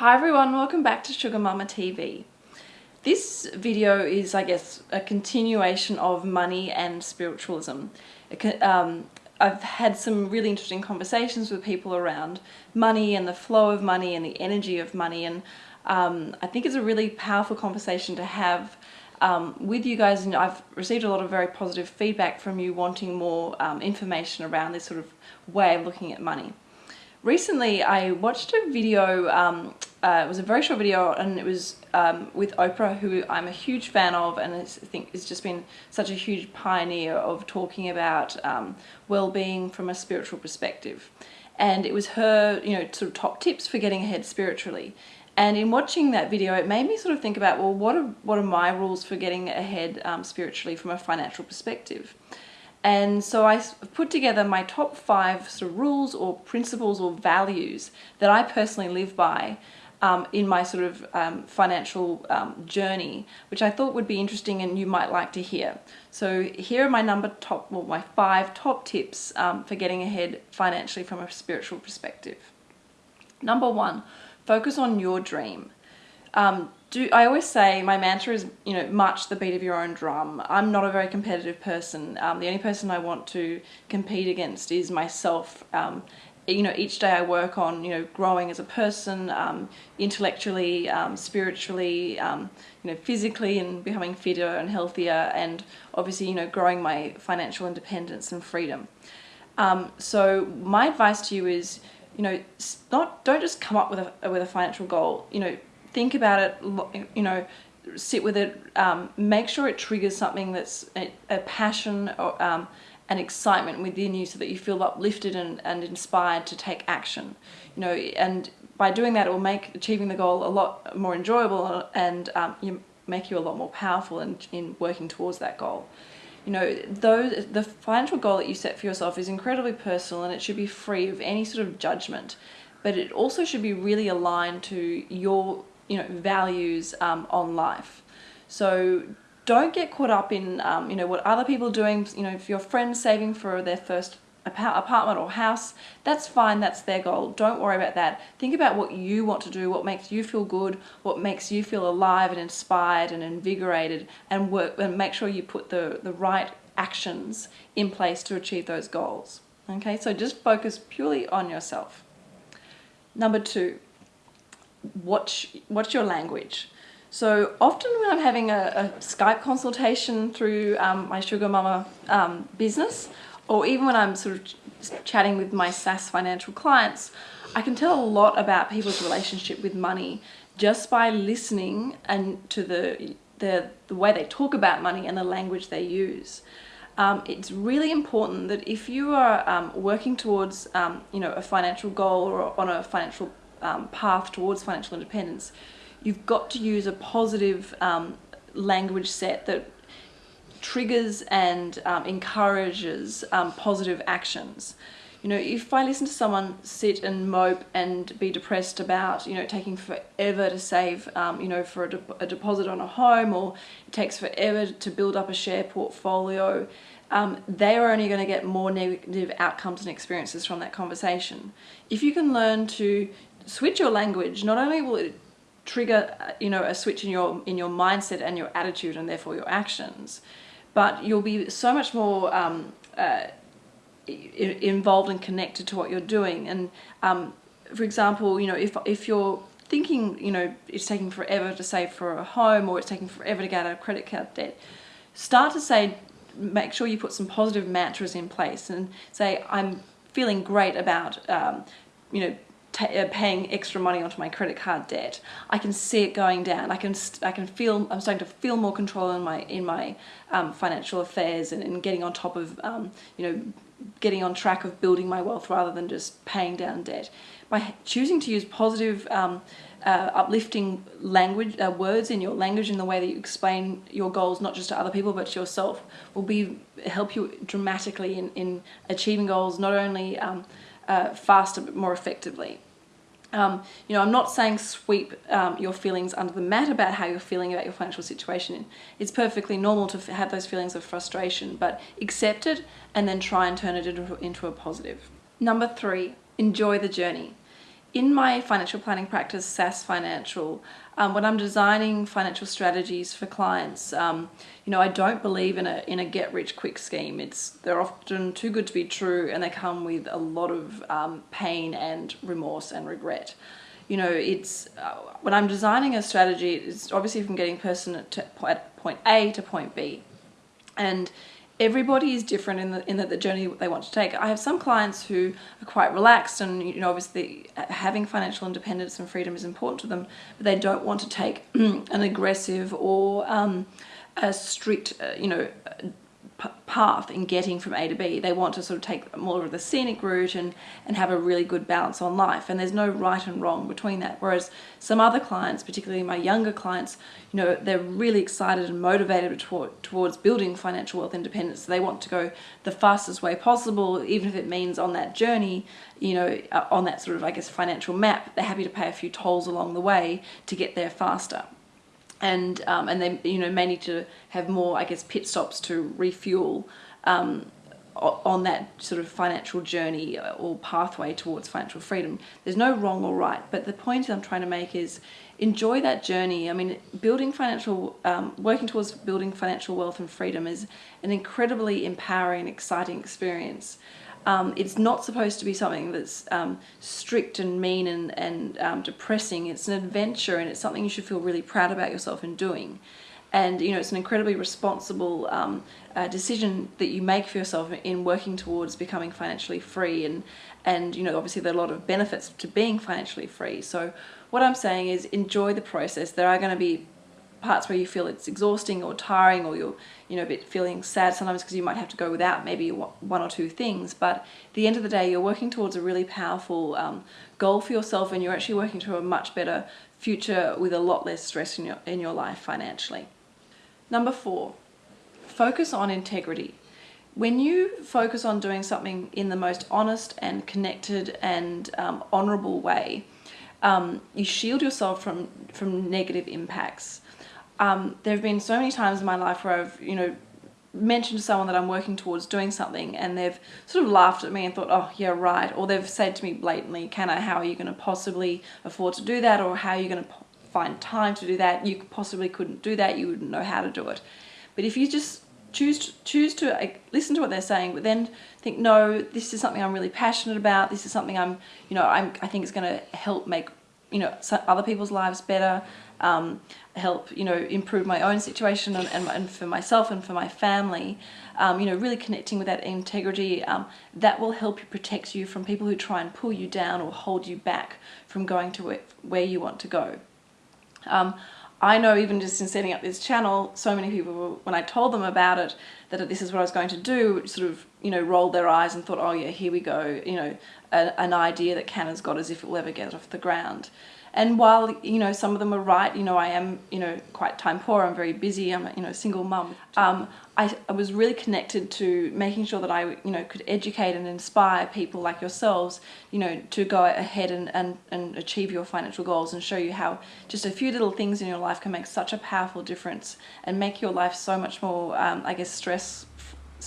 Hi everyone, welcome back to Sugar Mama TV. This video is, I guess, a continuation of money and spiritualism. Um, I've had some really interesting conversations with people around money and the flow of money and the energy of money and um, I think it's a really powerful conversation to have um, with you guys and I've received a lot of very positive feedback from you wanting more um, information around this sort of way of looking at money. Recently I watched a video, um, uh, it was a very short video and it was um, with Oprah who I'm a huge fan of and I think has just been such a huge pioneer of talking about um, well-being from a spiritual perspective and it was her you know sort of top tips for getting ahead spiritually and in watching that video, it made me sort of think about, well, what are, what are my rules for getting ahead um, spiritually from a financial perspective? And so I put together my top five sort of rules or principles or values that I personally live by um, in my sort of um, financial um, journey, which I thought would be interesting and you might like to hear. So here are my number top, well, my five top tips um, for getting ahead financially from a spiritual perspective. Number one, focus on your dream. Um, do I always say my mantra is you know march the beat of your own drum. I'm not a very competitive person. Um, the only person I want to compete against is myself. Um, you know each day I work on you know growing as a person, um, intellectually, um, spiritually, um, you know physically, and becoming fitter and healthier, and obviously you know growing my financial independence and freedom. so my advice to you is you know, not don't just come up with a with a financial goal. You know, think about it. You know, sit with it. Um, make sure it triggers something that's a, a passion or um, an excitement within you, so that you feel uplifted and, and inspired to take action. You know, and by doing that, it will make achieving the goal a lot more enjoyable and um, you make you a lot more powerful in, in working towards that goal you know, those, the financial goal that you set for yourself is incredibly personal and it should be free of any sort of judgment. But it also should be really aligned to your, you know, values um, on life. So don't get caught up in, um, you know, what other people are doing. You know, if your friend's saving for their first apartment or house, that's fine, that's their goal. Don't worry about that. Think about what you want to do, what makes you feel good, what makes you feel alive and inspired and invigorated and work and make sure you put the, the right actions in place to achieve those goals. Okay, so just focus purely on yourself. Number two, watch, watch your language. So often when I'm having a, a Skype consultation through um, my Sugar Mama um, business, or even when I'm sort of chatting with my SAS financial clients, I can tell a lot about people's relationship with money just by listening and to the, the, the way they talk about money and the language they use. Um, it's really important that if you are um, working towards um, you know a financial goal or on a financial um, path towards financial independence, you've got to use a positive um, language set that triggers and um, encourages um, positive actions. You know, if I listen to someone sit and mope and be depressed about, you know, taking forever to save, um, you know, for a, de a, deposit on a home or it takes forever to build up a share portfolio, um, they are only going to get more negative outcomes and experiences from that conversation. If you can learn to switch your language, not only will it trigger, uh, you know, a switch in your in your mindset and your attitude and therefore your actions, but you'll be so much more um, uh, involved and connected to what you're doing. And um, for example, you know, if, if you're thinking, you know, it's taking forever to save for a home or it's taking forever to get out of credit card debt, start to say, make sure you put some positive mantras in place and say, I'm feeling great about, um, you know, uh, paying extra money onto my credit card debt. I can see it going down. I can I can feel I'm starting to feel more control in my in my um, financial affairs and, and, getting on top of um, you know getting on track of building my wealth rather than just paying down debt. By choosing to use positive, um, uh, uplifting language uh, words in your language in the way that you explain your goals, not just to other people but to yourself, will be help you dramatically in, in achieving goals not only um, uh, faster but more effectively. Um, you know, I'm not saying sweep um, your feelings under the mat about how you're feeling about your financial situation. It's perfectly normal to have those feelings of frustration, but accept it and then try and turn it into, into a positive. Number three, enjoy the journey. In my financial planning practice, SAS Financial, um, when I'm designing financial strategies for clients, um, you know, I don't believe in a in a get rich quick scheme. It's they're often too good to be true, and they come with a lot of um, pain and remorse and regret. You know, it's uh, when I'm designing a strategy, it's obviously from getting person to, at point A to point B, and everybody is different in the in the, the, journey they want to take. I have some clients who are quite relaxed and you know obviously having financial independence and freedom is important to them, but they don't want to take an aggressive or um, a strict uh, you know path in getting from A to B. They want to sort of take more of the scenic route and, and have a really good balance on life. And there's no right and wrong between that. Whereas some other clients, particularly my younger clients, you know, they're really excited and motivated toward, towards building financial wealth independence. So They want to go the fastest way possible, even if it means on that journey, you know, uh, on that sort of, I guess, financial map, they're happy to pay a few tolls along the way to get there faster and um, and they you know may need to have more I guess pit stops to refuel um, on that sort of financial journey or pathway towards financial freedom. There's no wrong or right, but the point I'm trying to make is enjoy that journey. I mean, building financial, um, working towards building financial wealth and freedom is an incredibly empowering, exciting experience. Um, it's not supposed to be something that's um, strict and mean and, and um, depressing. It's an adventure and it's something you should feel really proud about yourself in doing. And you know, it's an incredibly responsible um, uh, decision that you make for yourself in working towards becoming financially free. And and you know, obviously there are a lot of benefits to being financially free. So what I'm saying is enjoy the process. There are going to be parts where you feel it's exhausting or tiring or you're you know a bit feeling sad sometimes because you might have to go without maybe one or two things. But at the end of the day you're working towards a really powerful um, goal for yourself and you're actually working to a much better future with a lot less stress in your in your life financially. Number four focus on integrity. When you focus on doing something in the most honest and connected and um, honorable way um, you shield yourself from from negative impacts um, there have been so many times in my life where I've, you know, mentioned to someone that I'm working towards doing something and they've sort of laughed at me and thought, oh, yeah, right. Or they've said to me blatantly, Canna, how are you going to possibly afford to do that? Or how are you going to find time to do that? You possibly couldn't do that. You wouldn't know how to do it. But if you just choose to, choose to listen to what they're saying, but then think, no, this is something I'm really passionate about. This is something I'm, you know, I'm, I think it's going to help make, you know, other people's lives better um, help you know improve my own situation and, and, and, for myself and for my family um, you know really connecting with that integrity um, that will help you protect you from people who try and pull you down or hold you back from going to where, where you want to go um, I know even just in setting up this channel, so many people, when I told them about it, that this is what I was going to do, sort of, you know, rolled their eyes and thought, oh yeah, here we go, you know, a, an idea that Canna's got as if it will ever get off the ground. And while, you know, some of them are right, you know, I am, you know, quite time poor, I'm very busy, I'm a, you know, a single mum. Um, I, I was really connected to making sure that I, you know, could educate and inspire people like yourselves, you know, to go ahead and, and, and achieve your financial goals and show you how just a few little things in your life can make such a powerful difference and make your life so much more, um, I guess, stress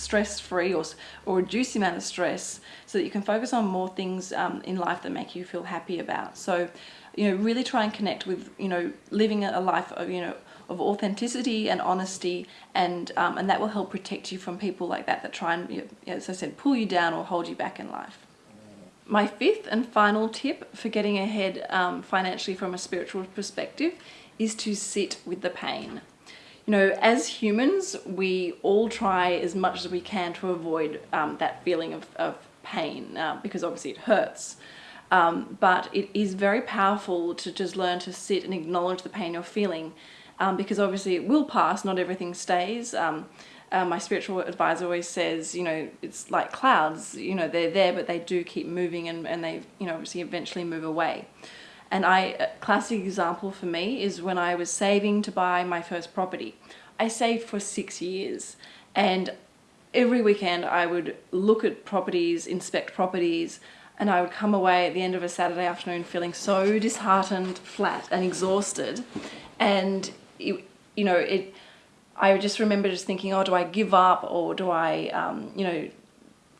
stress free or, or reduce the amount of stress so that you can focus on more things um, in life that make you feel happy about. So you know, really try and connect with, you know, living a life of, you know, of authenticity and honesty and um, and that will help protect you from people like that that try and, you know, as I said, pull you down or hold you back in life. My fifth and final tip for getting ahead um, financially from a spiritual perspective is to sit with the pain. You know, as humans, we all try as much as we can to avoid um, that feeling of, of pain uh, because obviously it hurts. Um, but it is very powerful to just learn to sit and acknowledge the pain you're feeling um, because obviously it will pass, not everything stays. Um, uh, my spiritual advisor always says, you know, it's like clouds, you know, they're there, but they do keep moving and, and they, you know, obviously eventually move away. And I, a classic example for me is when I was saving to buy my first property. I saved for six years and every weekend I would look at properties, inspect properties, and I would come away at the end of a Saturday afternoon feeling so disheartened, flat and exhausted and it, you know it I just remember just thinking oh do I give up or do I um, you know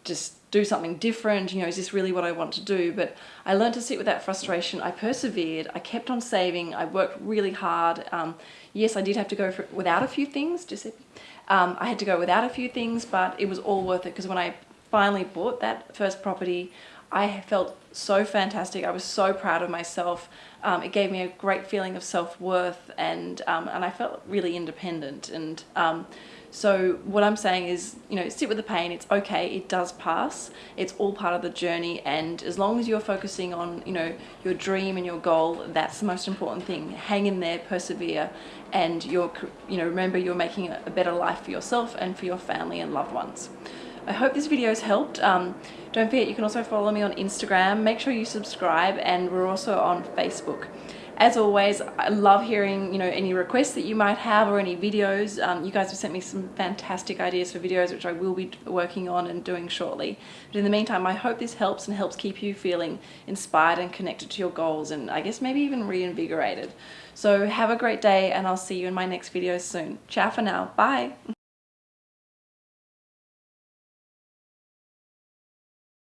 just do something different? You know, is this really what I want to do? But I learned to sit with that frustration. I persevered. I kept on saving. I worked really hard. Um, yes, I did have to go for, without a few things. Um, I had to go without a few things, but it was all worth it because when I finally bought that first property, I felt so fantastic. I was so proud of myself. Um, it gave me a great feeling of self-worth and um, and I felt really independent and um, so what I'm saying is, you know, sit with the pain. It's okay. It does pass. It's all part of the journey. And as long as you're focusing on, you know, your dream and your goal, that's the most important thing. Hang in there, persevere, and you're, you know, remember you're making a better life for yourself and for your family and loved ones. I hope this video has helped. Um, don't forget you can also follow me on Instagram. Make sure you subscribe and we're also on Facebook. As always, I love hearing you know any requests that you might have or any videos. Um, you guys have sent me some fantastic ideas for videos which I will be working on and doing shortly. But in the meantime, I hope this helps and helps keep you feeling inspired and connected to your goals and I guess maybe even reinvigorated. So have a great day and I'll see you in my next video soon. Ciao for now. Bye.